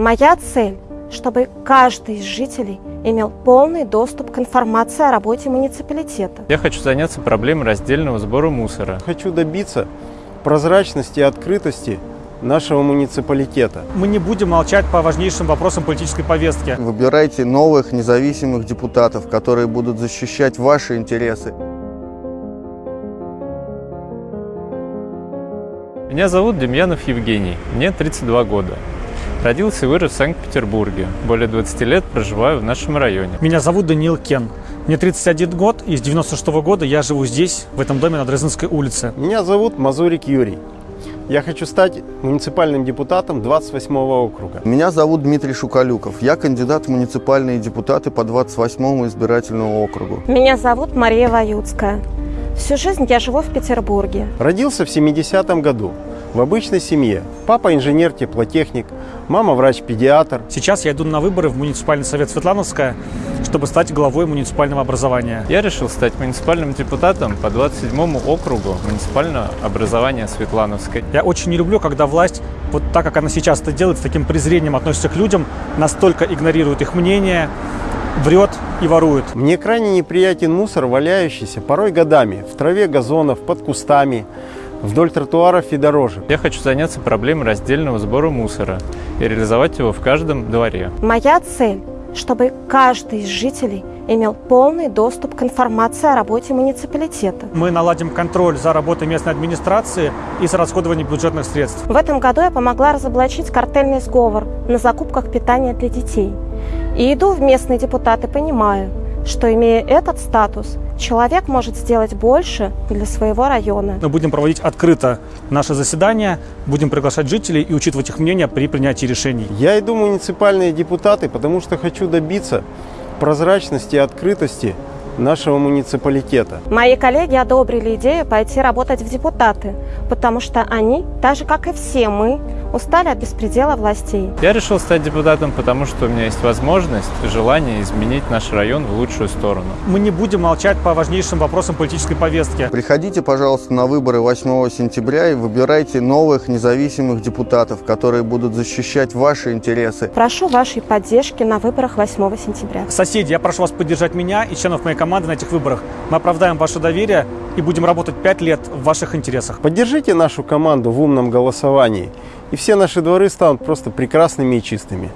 Моя цель, чтобы каждый из жителей имел полный доступ к информации о работе муниципалитета. Я хочу заняться проблемой раздельного сбора мусора. Хочу добиться прозрачности и открытости нашего муниципалитета. Мы не будем молчать по важнейшим вопросам политической повестки. Выбирайте новых независимых депутатов, которые будут защищать ваши интересы. Меня зовут Демьянов Евгений, мне 32 года. Родился и вырос в Санкт-Петербурге. Более 20 лет проживаю в нашем районе. Меня зовут Даниил Кен. Мне 31 год, и с 96 -го года я живу здесь, в этом доме на Дрезденской улице. Меня зовут Мазурик Юрий. Я хочу стать муниципальным депутатом 28 округа. Меня зовут Дмитрий Шукалюков. Я кандидат в муниципальные депутаты по 28 избирательному округу. Меня зовут Мария Ваюцкая. Всю жизнь я живу в Петербурге. Родился в 70-м году в обычной семье. Папа инженер-теплотехник, мама врач-педиатр. Сейчас я иду на выборы в муниципальный совет Светлановская, чтобы стать главой муниципального образования. Я решил стать муниципальным депутатом по 27 округу муниципального образования Светлановской. Я очень не люблю, когда власть, вот так как она сейчас это делает, с таким презрением относится к людям, настолько игнорирует их мнение, врет и ворует. Мне крайне неприятен мусор, валяющийся порой годами в траве газонов, под кустами, вдоль тротуаров и дорожек. Я хочу заняться проблемой раздельного сбора мусора и реализовать его в каждом дворе. Моя цель, чтобы каждый из жителей имел полный доступ к информации о работе муниципалитета. Мы наладим контроль за работой местной администрации и за расходованием бюджетных средств. В этом году я помогла разоблачить картельный сговор на закупках питания для детей. И иду в местные депутаты, понимаю, что имея этот статус, человек может сделать больше для своего района. Мы будем проводить открыто наше заседание, будем приглашать жителей и учитывать их мнение при принятии решений. Я иду в муниципальные депутаты, потому что хочу добиться прозрачности и открытости нашего муниципалитета. Мои коллеги одобрили идею пойти работать в депутаты, потому что они, так же как и все мы, устали от беспредела властей. Я решил стать депутатом, потому что у меня есть возможность и желание изменить наш район в лучшую сторону. Мы не будем молчать по важнейшим вопросам политической повестки. Приходите, пожалуйста, на выборы 8 сентября и выбирайте новых независимых депутатов, которые будут защищать ваши интересы. Прошу вашей поддержки на выборах 8 сентября. Соседи, я прошу вас поддержать меня и членов моей команды на этих выборах. Мы оправдаем ваше доверие и будем работать 5 лет в ваших интересах. Поддержите нашу команду в умном голосовании, и все наши дворы станут просто прекрасными и чистыми.